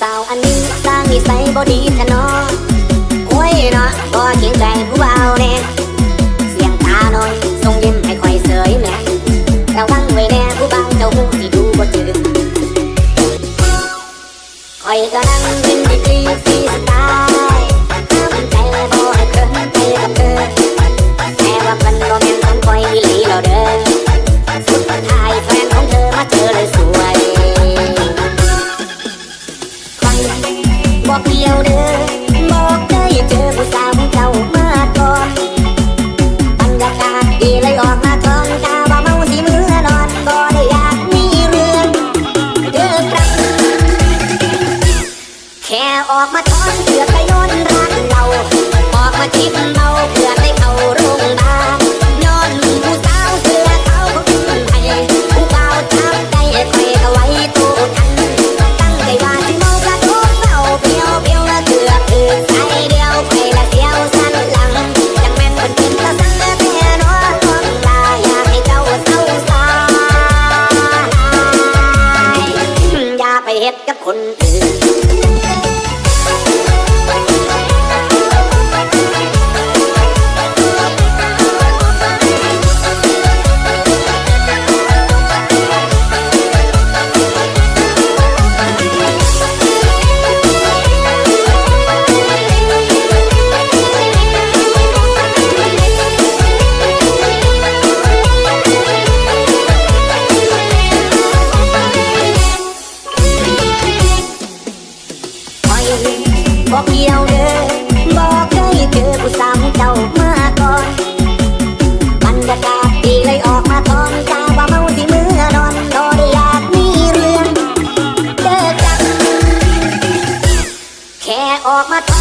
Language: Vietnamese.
sao anh đi? Ta nghĩ say body cho nó. Ôi nó có chiến tranh cũng bao nè. Xiềng ta nói sông đêm hay khoai sới mẹ. Cao tăng người nè cũng bao, châu cũng thì đủ có chữ. Khỏi cả năng my